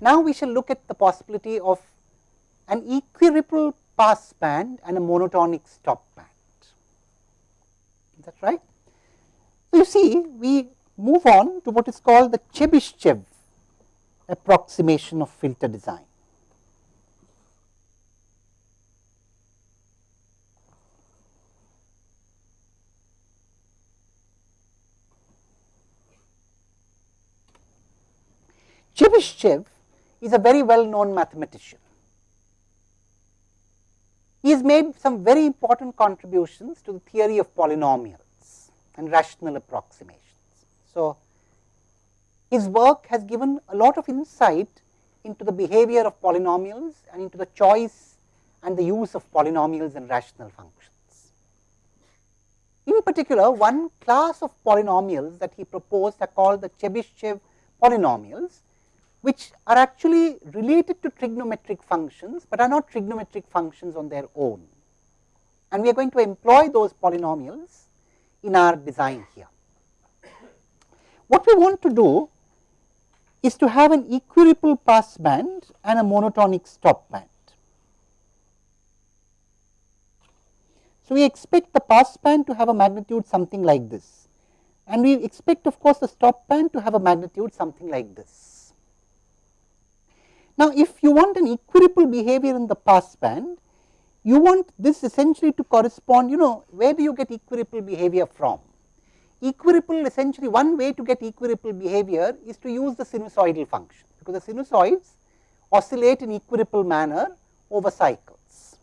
Now, we shall look at the possibility of an equiripple pass band and a monotonic stop band. Is that right? So, you see we move on to what is called the Chebyshev approximation of filter design. Chebyshev is a very well known mathematician. He has made some very important contributions to the theory of polynomials and rational approximations. So, his work has given a lot of insight into the behavior of polynomials and into the choice and the use of polynomials and rational functions. In particular, one class of polynomials that he proposed are called the Chebyshev polynomials, which are actually related to trigonometric functions, but are not trigonometric functions on their own. And we are going to employ those polynomials in our design here. What we want to do is to have an equiripple pass band and a monotonic stop band. So, we expect the pass band to have a magnitude something like this and we expect of course, the stop band to have a magnitude something like this. Now, if you want an equiripple behavior in the pass band, you want this essentially to correspond, you know, where do you get equiripple behavior from? Equiripple essentially one way to get equiripple behavior is to use the sinusoidal function, because the sinusoids oscillate in equiripple manner over cycles.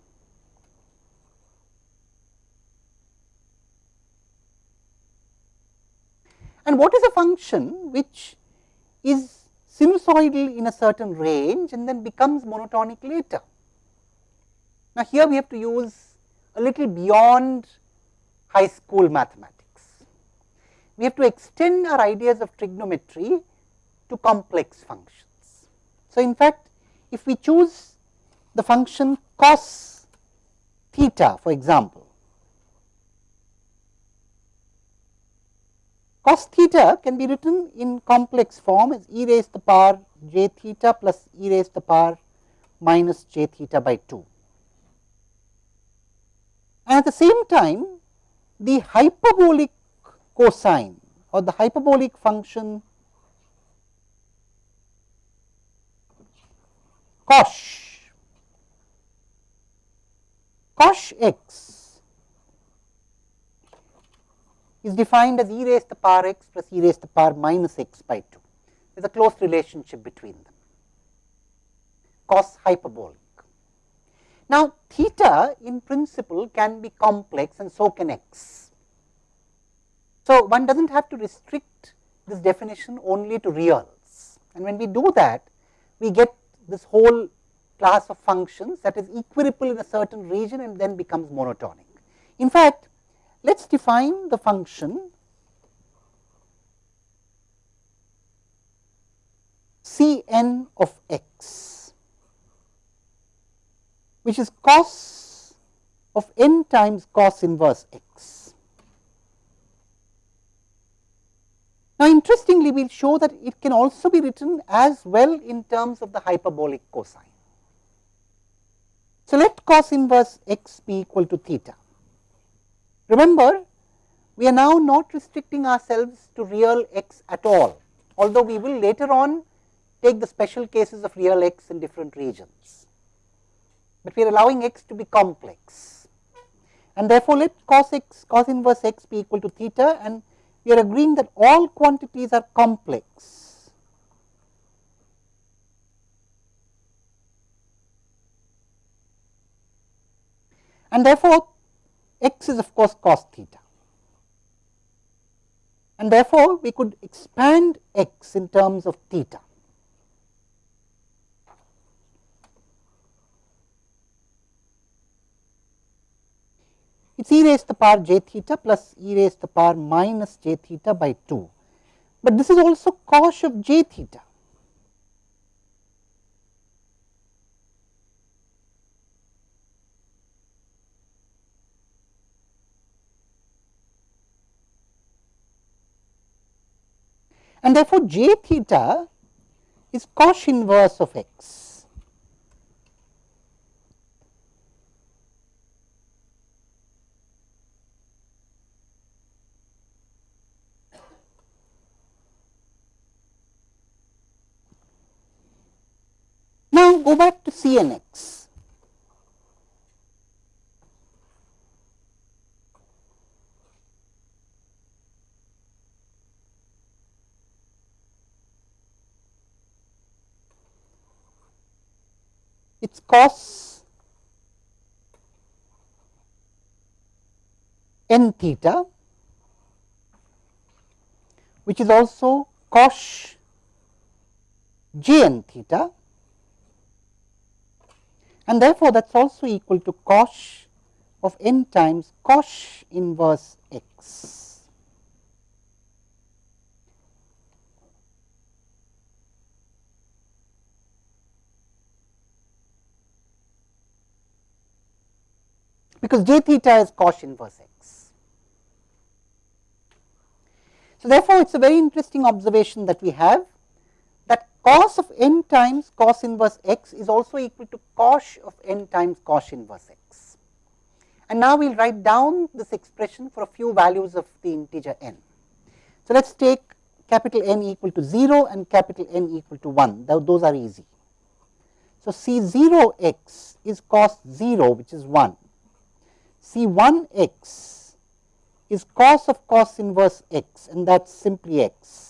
And what is a function which is sinusoidal in a certain range and then becomes monotonic later? Now, here we have to use a little beyond high school mathematics we have to extend our ideas of trigonometry to complex functions. So, in fact, if we choose the function cos theta for example, cos theta can be written in complex form as e raised to the power j theta plus e raised to the power minus j theta by 2. And at the same time, the hyperbolic cosine or the hyperbolic function cosh cosh x is defined as e raised to the power x plus e raised to the power minus x by 2. There is a close relationship between them, cos hyperbolic. Now, theta in principle can be complex and so can x. So, one does not have to restrict this definition only to reals and when we do that we get this whole class of functions that is equiripple in a certain region and then becomes monotonic. In fact, let us define the function C n of x which is cos of n times cos inverse x. Now, interestingly, we will show that it can also be written as well in terms of the hyperbolic cosine. So, let cos inverse x be equal to theta. Remember, we are now not restricting ourselves to real x at all, although we will later on take the special cases of real x in different regions, but we are allowing x to be complex. And therefore, let cos x cos inverse x be equal to theta and we are agreeing that all quantities are complex. And therefore, x is of course cos theta. And therefore, we could expand x in terms of theta. it is e raised to the power j theta plus e raised to the power minus j theta by 2, but this is also cosh of j theta. And therefore, j theta is cos inverse of x. Now, go back to C n x. It is cos n theta, which is also cos j n theta and therefore, that is also equal to cos of n times cos inverse x. because j theta is cos inverse x. So, therefore, it is a very interesting observation that we have that cos of n times cos inverse x is also equal to cos of n times cos inverse x. And now we will write down this expression for a few values of the integer n. So, let us take capital N equal to 0 and capital N equal to 1, those are easy. So, C 0 x is cos 0 which is 1, C 1 x is cos of cos inverse x and that is simply x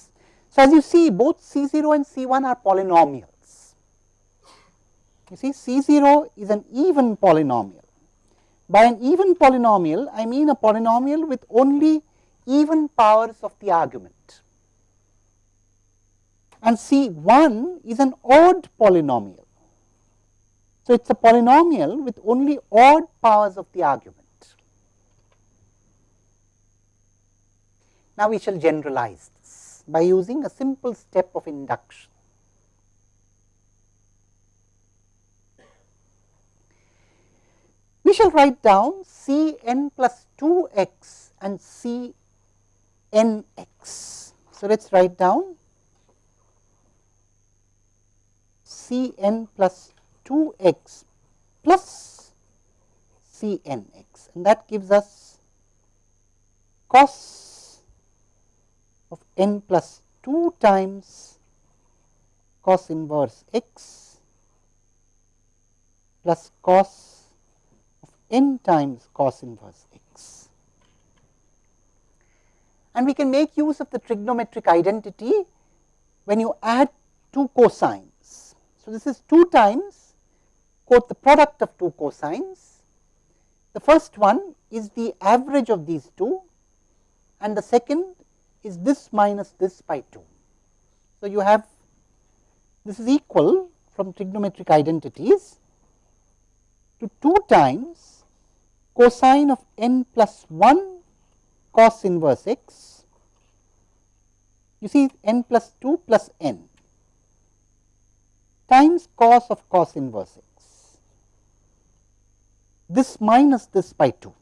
so, as you see both C 0 and C 1 are polynomials. You see C 0 is an even polynomial. By an even polynomial, I mean a polynomial with only even powers of the argument. And C 1 is an odd polynomial. So, it is a polynomial with only odd powers of the argument. Now, we shall generalize this by using a simple step of induction. We shall write down C n plus 2 x and C n x. So, let us write down C n plus 2 x plus C n x and that gives us cos of n plus 2 times cos inverse x plus cos of n times cos inverse x. And we can make use of the trigonometric identity when you add two cosines. So, this is 2 times quote the product of two cosines. The first one is the average of these two and the second is this minus this by 2. So, you have this is equal from trigonometric identities to 2 times cosine of n plus 1 cos inverse x. You see n plus 2 plus n times cos of cos inverse x. This minus this by 2.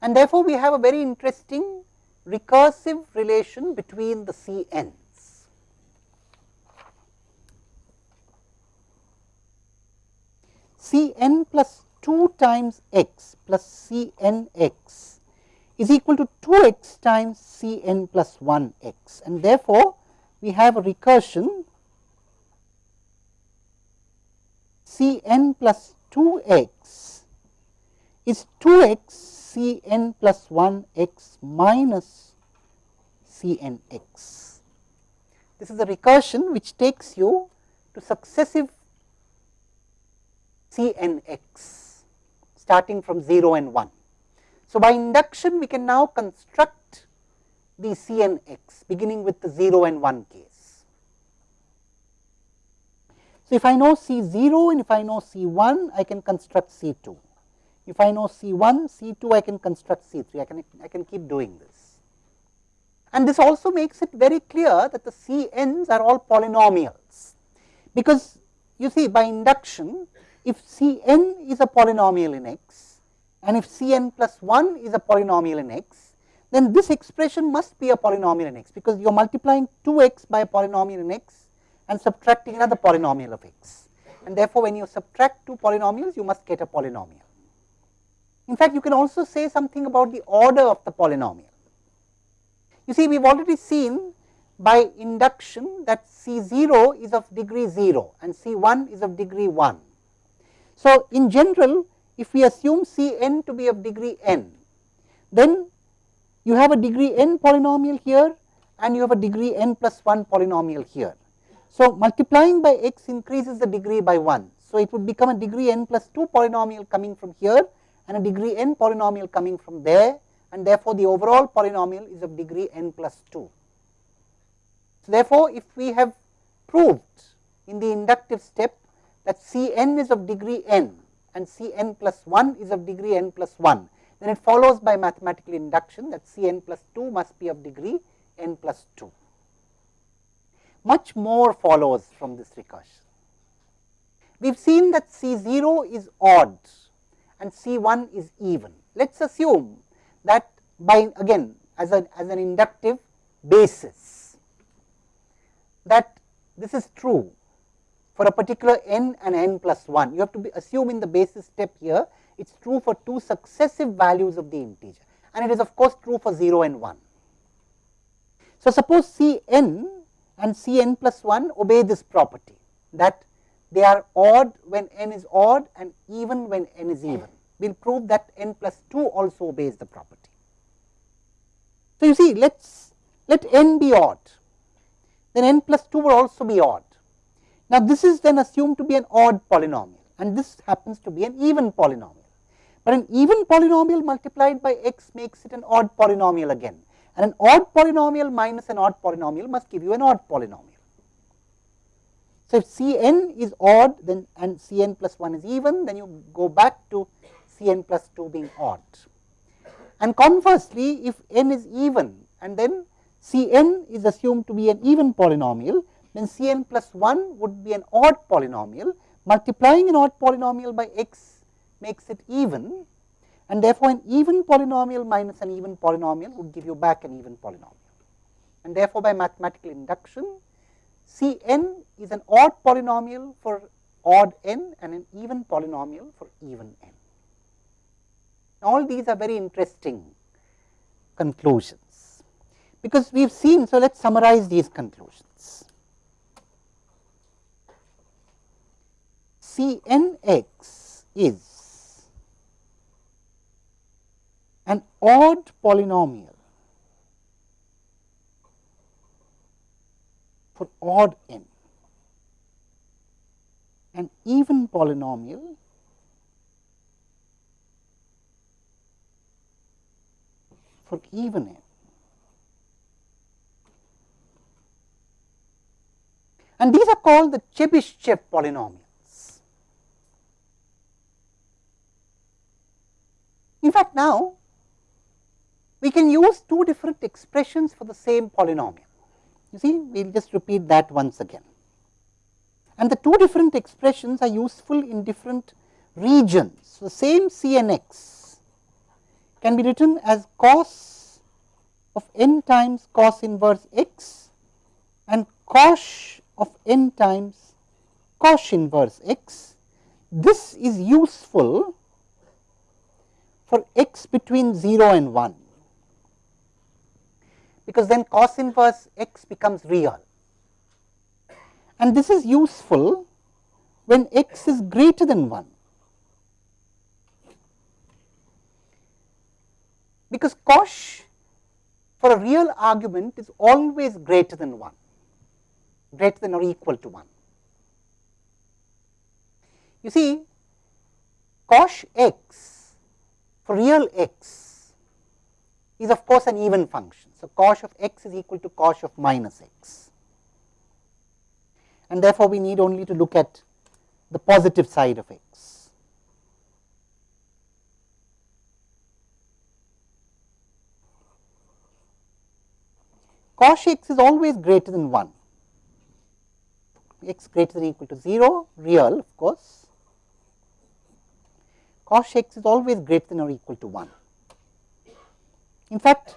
And therefore, we have a very interesting recursive relation between the C n's. C n plus 2 times x plus C n x is equal to 2 x times C n plus 1 x and therefore, we have a recursion C n plus 2 x is 2 x C n plus 1 x minus C n x. This is a recursion which takes you to successive C n x starting from 0 and 1. So, by induction we can now construct the C n x beginning with the 0 and 1 case. So, if I know C 0 and if I know C 1 I can construct C 2. If I know C 1, C 2 I can construct C 3, I can, I can keep doing this. And this also makes it very clear that the C n's are all polynomials, because you see by induction if C n is a polynomial in x and if C n plus 1 is a polynomial in x, then this expression must be a polynomial in x, because you are multiplying 2 x by a polynomial in x and subtracting another polynomial of x. And therefore, when you subtract two polynomials, you must get a polynomial. In fact, you can also say something about the order of the polynomial. You see, we have already seen by induction that C 0 is of degree 0 and C 1 is of degree 1. So, in general, if we assume C n to be of degree n, then you have a degree n polynomial here and you have a degree n plus 1 polynomial here. So, multiplying by x increases the degree by 1. So, it would become a degree n plus 2 polynomial coming from here and a degree n polynomial coming from there and therefore, the overall polynomial is of degree n plus 2. So, therefore, if we have proved in the inductive step that C n is of degree n and C n plus 1 is of degree n plus 1, then it follows by mathematical induction that C n plus 2 must be of degree n plus 2 much more follows from this recursion. We have seen that C 0 is odd and C 1 is even. Let us assume that by again as, a, as an inductive basis that this is true for a particular n and n plus 1. You have to be assume in the basis step here it is true for two successive values of the integer and it is of course true for 0 and 1. So, suppose C n and C n plus 1 obey this property that they are odd when n is odd and even when n is even. We will prove that n plus 2 also obeys the property. So, you see let us let n be odd, then n plus 2 will also be odd. Now, this is then assumed to be an odd polynomial and this happens to be an even polynomial. But an even polynomial multiplied by x makes it an odd polynomial again and an odd polynomial minus an odd polynomial must give you an odd polynomial. So, if C n is odd then and C n plus 1 is even then you go back to C n plus 2 being odd. And conversely if n is even and then C n is assumed to be an even polynomial then C n plus 1 would be an odd polynomial multiplying an odd polynomial by x makes it even and therefore, an even polynomial minus an even polynomial would give you back an even polynomial. And therefore, by mathematical induction C n is an odd polynomial for odd n and an even polynomial for even n. All these are very interesting conclusions, because we have seen. So, let us summarize these conclusions. C n x is an odd polynomial for odd n, an even polynomial for even n. And these are called the Chebyshev polynomials. In fact, now we can use two different expressions for the same polynomial. You see, we will just repeat that once again. And the two different expressions are useful in different regions. So, the same C n x can be written as cos of n times cos inverse x and cos of n times cos inverse x. This is useful for x between 0 and 1 because then cos inverse x becomes real. And this is useful when x is greater than 1, because cos for a real argument is always greater than 1, greater than or equal to 1. You see cos x for real x is of course an even function so, cos of x is equal to cos of minus x and therefore, we need only to look at the positive side of x. Cos x is always greater than 1, x greater than or equal to 0, real of course. cosh x is always greater than or equal to 1. In fact,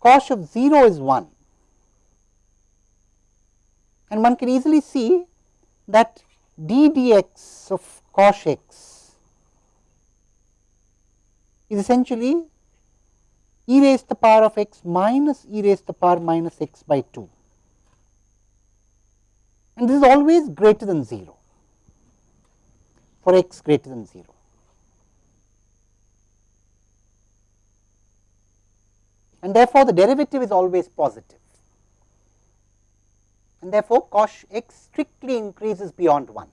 cosh of 0 is 1 and one can easily see that d dx of cosh x is essentially e raised to the power of x minus e raised to the power minus x by 2 and this is always greater than 0 for x greater than 0. And therefore, the derivative is always positive and therefore, cosh x strictly increases beyond 1.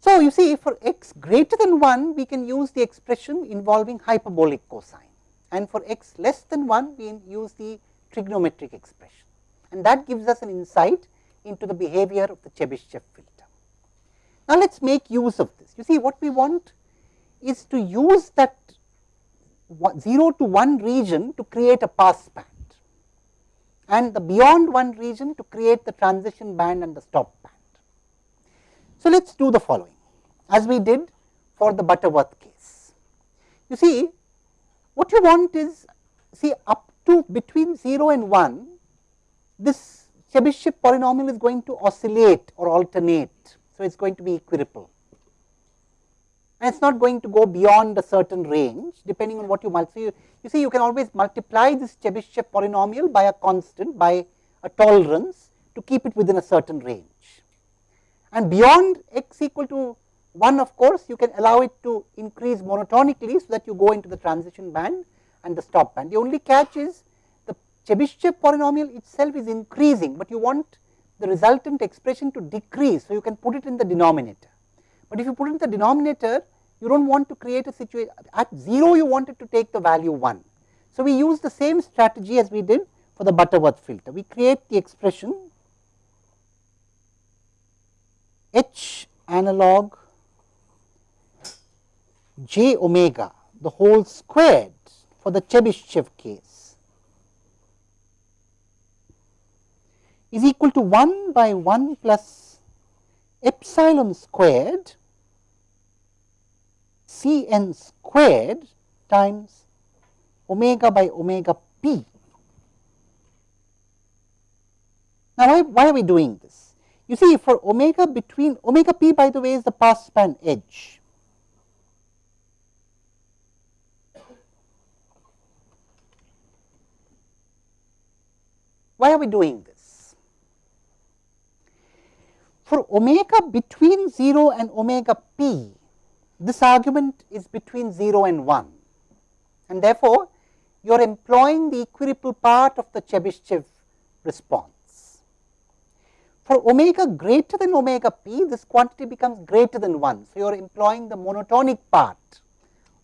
So, you see for x greater than 1 we can use the expression involving hyperbolic cosine and for x less than 1 we use the trigonometric expression and that gives us an insight into the behavior of the Chebyshev filter. Now, let us make use of this. You see what we want is to use that 0 to 1 region to create a pass band and the beyond 1 region to create the transition band and the stop band. So, let us do the following as we did for the Butterworth case. You see what you want is see up to between 0 and 1 this Chebyshev polynomial is going to oscillate or alternate. So, it is going to be equiripple and it is not going to go beyond a certain range depending on what you multiply. You, you see you can always multiply this Chebyshev polynomial by a constant by a tolerance to keep it within a certain range. And beyond x equal to 1 of course, you can allow it to increase monotonically, so that you go into the transition band and the stop band. The only catch is the Chebyshev polynomial itself is increasing, but you want the resultant expression to decrease. So, you can put it in the denominator, but if you put it in the denominator you do not want to create a situation at 0 you wanted to take the value 1. So, we use the same strategy as we did for the Butterworth filter. We create the expression h analog j omega the whole squared for the Chebyshev case is equal to 1 by 1 plus epsilon squared C n squared times omega by omega p. Now, why, why are we doing this? You see for omega between omega p by the way is the pass band edge. Why are we doing this? For omega between 0 and omega p, this argument is between 0 and 1 and therefore, you are employing the equiripple part of the Chebyshev response. For omega greater than omega p, this quantity becomes greater than 1. So, you are employing the monotonic part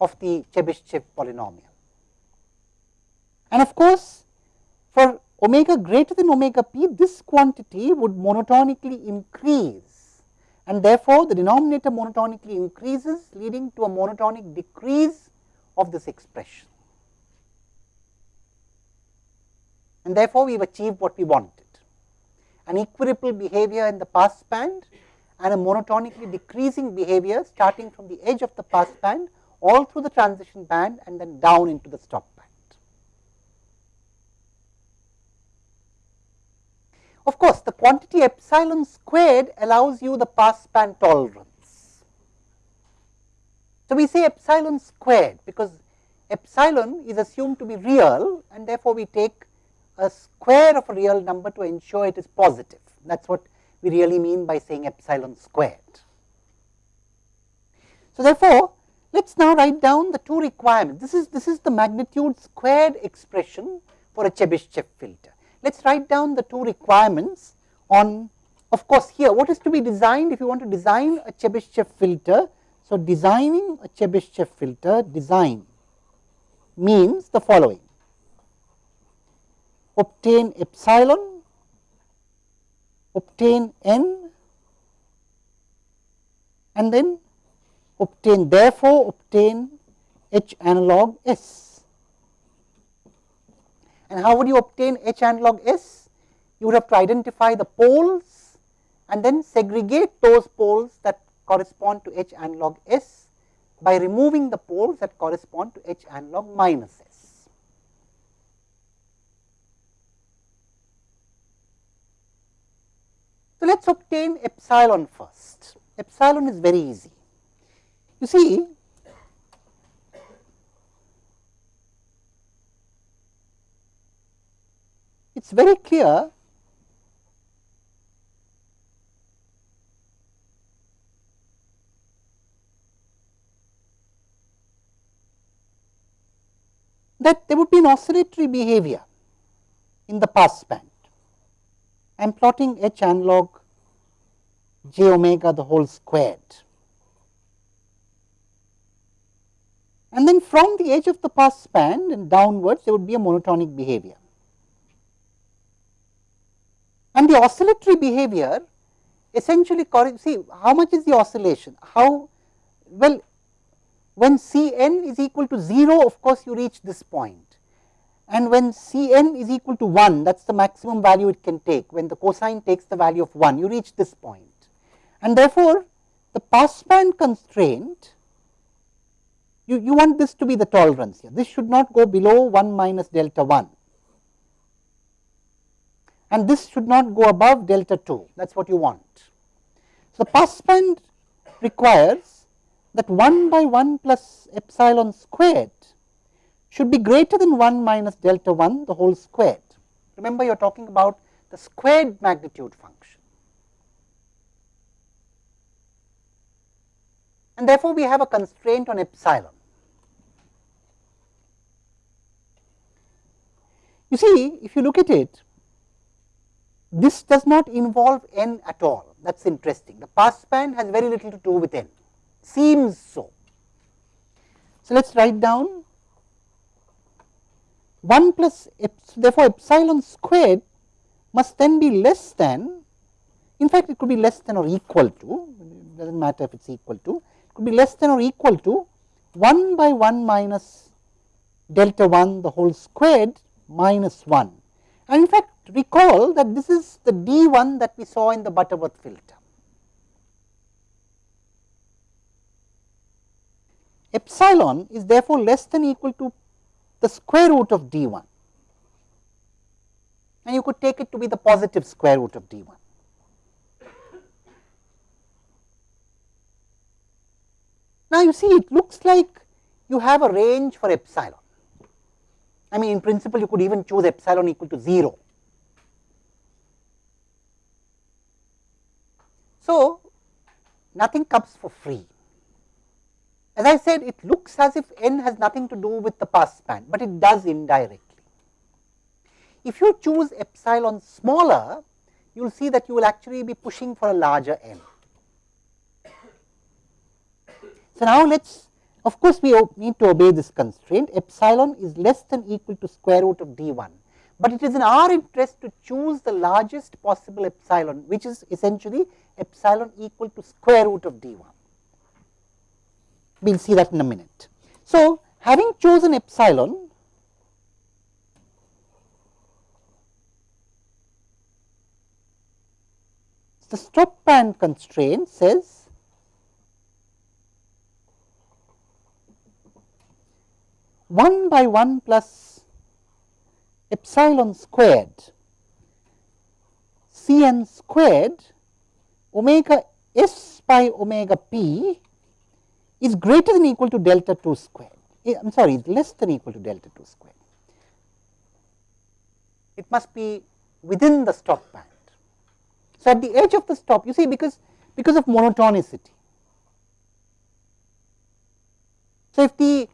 of the Chebyshev polynomial. And of course, for omega greater than omega p, this quantity would monotonically increase. And therefore, the denominator monotonically increases leading to a monotonic decrease of this expression. And therefore, we have achieved what we wanted. An equiripple behavior in the pass band and a monotonically decreasing behavior starting from the edge of the pass band all through the transition band and then down into the stop Of course, the quantity epsilon squared allows you the pass band tolerance. So, we say epsilon squared because epsilon is assumed to be real and therefore, we take a square of a real number to ensure it is positive. That is what we really mean by saying epsilon squared. So, therefore, let us now write down the two requirements. This is, this is the magnitude squared expression for a Chebyshev filter. Let us write down the two requirements on of course, here what is to be designed if you want to design a Chebyshev filter. So, designing a Chebyshev filter design means the following obtain epsilon, obtain n and then obtain therefore, obtain H analog S. And how would you obtain H analog S? You would have to identify the poles and then segregate those poles that correspond to h analog s by removing the poles that correspond to h analog minus s. So, let us obtain epsilon first. Epsilon is very easy. You see, it is very clear that there would be an oscillatory behavior in the pass band. I am plotting H analog j omega the whole squared. And then from the edge of the pass band and downwards there would be a monotonic behavior. And the oscillatory behavior essentially see how much is the oscillation, how well when C n is equal to 0 of course, you reach this point. And when C n is equal to 1 that is the maximum value it can take. When the cosine takes the value of 1 you reach this point. And therefore, the passband constraint you, you want this to be the tolerance here. This should not go below 1 minus delta 1 and this should not go above delta 2 that is what you want. So, passband requires that 1 by 1 plus epsilon squared should be greater than 1 minus delta 1 the whole squared. Remember you are talking about the squared magnitude function. And therefore, we have a constraint on epsilon. You see, if you look at it, this does not involve n at all. That is interesting. The passband has very little to do with n seems so. So, let us write down 1 plus epsilon, therefore, epsilon squared must then be less than in fact, it could be less than or equal to it does not matter if it is equal to it could be less than or equal to 1 by 1 minus delta 1 the whole squared minus 1. And in fact, recall that this is the d 1 that we saw in the Butterworth filter. epsilon is therefore less than equal to the square root of d 1 and you could take it to be the positive square root of d 1. Now, you see it looks like you have a range for epsilon. I mean in principle you could even choose epsilon equal to 0. So, nothing comes for free. As I said, it looks as if n has nothing to do with the pass band, but it does indirectly. If you choose epsilon smaller, you will see that you will actually be pushing for a larger n. So, now let us of course, we need to obey this constraint epsilon is less than equal to square root of d 1, but it is in our interest to choose the largest possible epsilon which is essentially epsilon equal to square root of d 1 we will see that in a minute. So, having chosen epsilon, the stop band constraint says one by one plus epsilon squared c n squared omega s by omega p is greater than equal to delta 2 square. Eh, I am sorry, less than equal to delta 2 square. It must be within the stop band. So, at the edge of the stop, you see because, because of monotonicity. So, if the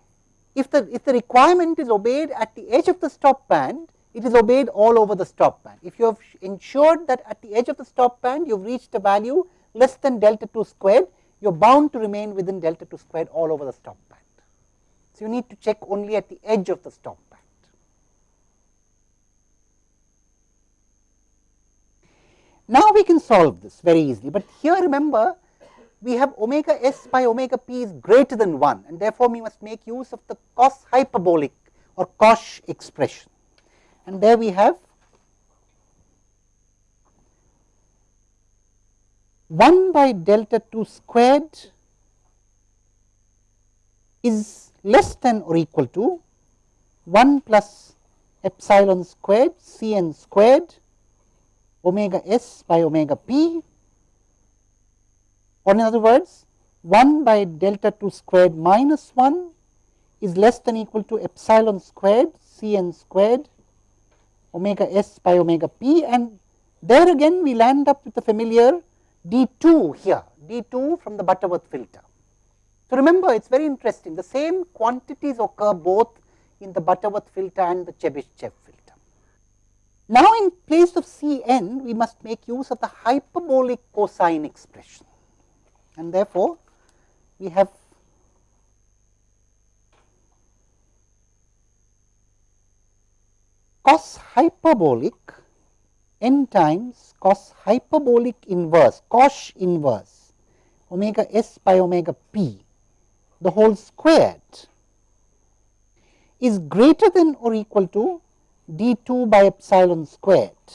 if the if the requirement is obeyed at the edge of the stop band, it is obeyed all over the stop band. If you have ensured that at the edge of the stop band you have reached a value less than delta 2 squared, you are bound to remain within delta 2 squared all over the stop band. So, you need to check only at the edge of the stop band. Now, we can solve this very easily, but here remember we have omega s by omega p is greater than 1 and therefore, we must make use of the cos hyperbolic or cosh expression. And there we have 1 by delta 2 squared is less than or equal to 1 plus epsilon squared c n squared omega s by omega p or in other words 1 by delta 2 squared minus 1 is less than equal to epsilon squared c n squared omega s by omega p and there again we land up with the familiar d 2 here, d 2 from the Butterworth filter. So, remember it is very interesting the same quantities occur both in the Butterworth filter and the Chebyshev filter. Now, in place of C n we must make use of the hyperbolic cosine expression and therefore, we have cos hyperbolic n times cos hyperbolic inverse cos inverse omega s by omega p the whole squared is greater than or equal to d 2 by epsilon squared.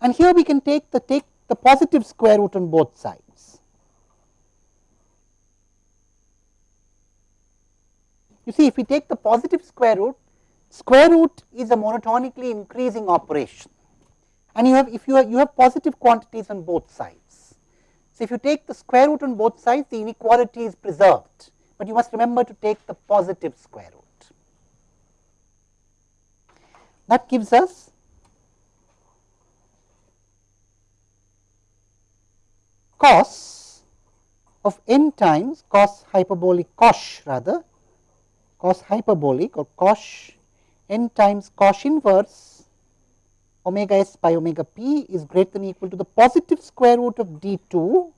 And here we can take the take the positive square root on both sides. You see if we take the positive square root, square root is a monotonically increasing operation and you have if you have you have positive quantities on both sides. So, if you take the square root on both sides the inequality is preserved, but you must remember to take the positive square root. That gives us cos of n times cos hyperbolic cosh rather cos hyperbolic or cos n times cos inverse omega s by omega p is greater than equal to the positive square root of d 2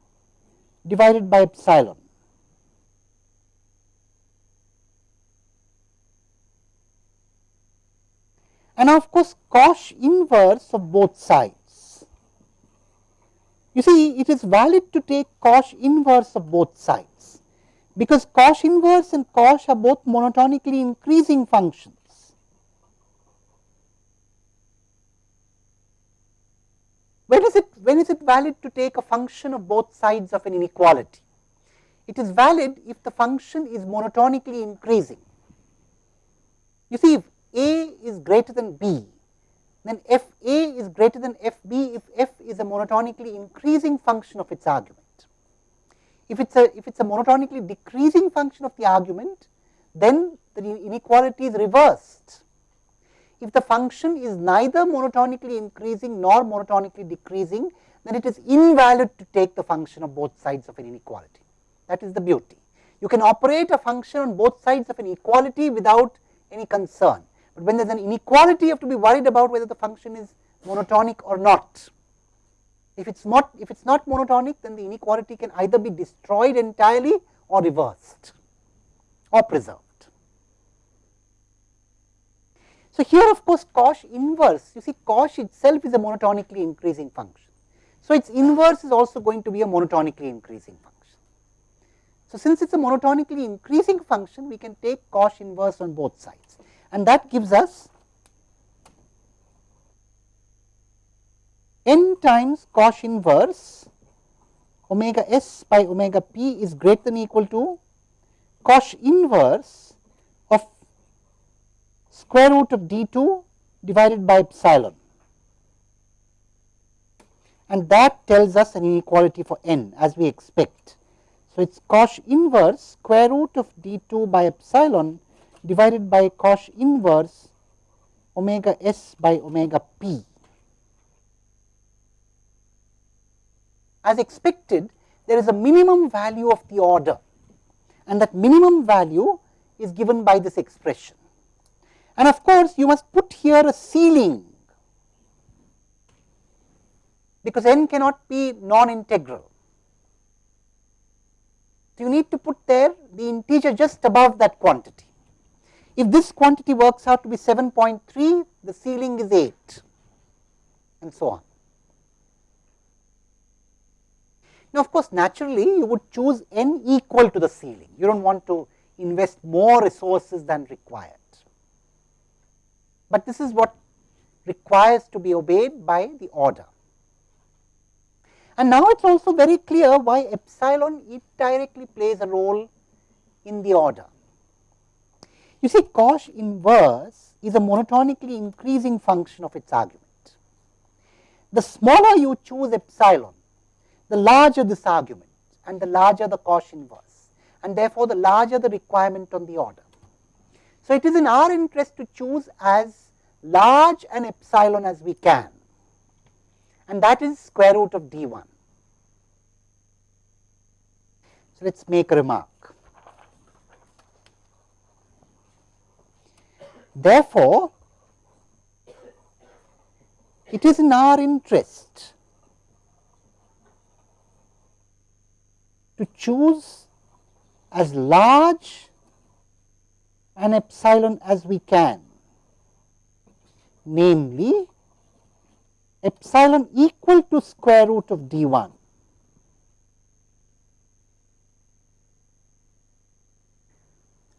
divided by epsilon. and of course, cos inverse of both sides. You see it is valid to take cos inverse of both sides, because cos inverse and cos are both monotonically increasing functions. When is it when is it valid to take a function of both sides of an inequality? It is valid if the function is monotonically increasing. You see, if a is greater than B, then f A is greater than f B if f is a monotonically increasing function of its argument. If it's a if it's a monotonically decreasing function of the argument, then the inequality is reversed. If the function is neither monotonically increasing nor monotonically decreasing, then it is invalid to take the function of both sides of an inequality. That is the beauty. You can operate a function on both sides of an equality without any concern. But when there is an inequality, you have to be worried about whether the function is monotonic or not. If it's not, if it's not monotonic, then the inequality can either be destroyed entirely or reversed or preserved. So, here of course, cos inverse, you see cos itself is a monotonically increasing function. So, its inverse is also going to be a monotonically increasing function. So, since it is a monotonically increasing function, we can take cos inverse on both sides and that gives us n times cos inverse omega s by omega p is greater than equal to cos inverse of square root of d 2 divided by epsilon and that tells us an inequality for n as we expect. So, it is cos inverse square root of d 2 by epsilon divided by cos inverse omega s by omega p. As expected, there is a minimum value of the order and that minimum value is given by this expression. And of course, you must put here a ceiling because n cannot be non-integral. So, you need to put there the integer just above that quantity. If this quantity works out to be 7.3, the ceiling is 8 and so on. Now, of course, naturally you would choose n equal to the ceiling, you do not want to invest more resources than required. But this is what requires to be obeyed by the order. And now it is also very clear why epsilon it directly plays a role in the order. You see cosh inverse is a monotonically increasing function of its argument. The smaller you choose epsilon, the larger this argument and the larger the cosh inverse and therefore, the larger the requirement on the order. So, it is in our interest to choose as large an epsilon as we can and that is square root of d 1. So, let us make a remark. Therefore, it is in our interest to choose as large an epsilon as we can, namely epsilon equal to square root of d 1.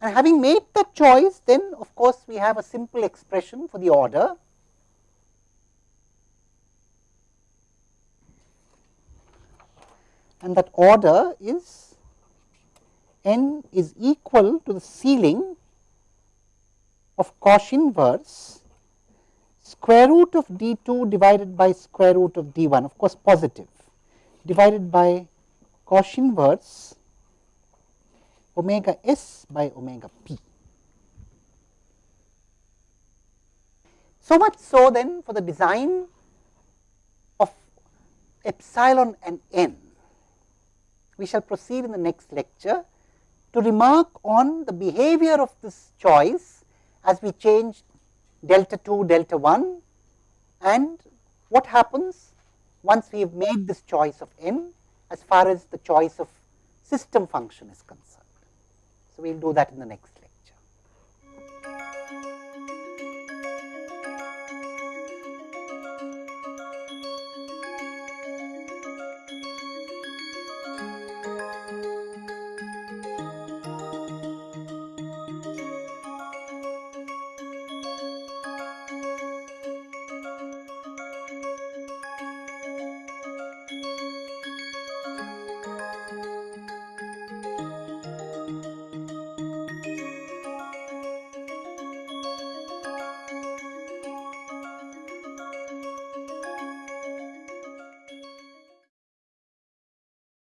And having made that choice, then of course, we have a simple expression for the order. And that order is n is equal to the ceiling of cosh inverse square root of d 2 divided by square root of d 1 of course positive divided by cosh inverse omega s by omega p. So much so then for the design of epsilon and n. We shall proceed in the next lecture to remark on the behavior of this choice as we change delta 2, delta 1 and what happens once we have made this choice of n as far as the choice of system function is concerned. So, we will do that in the next lecture.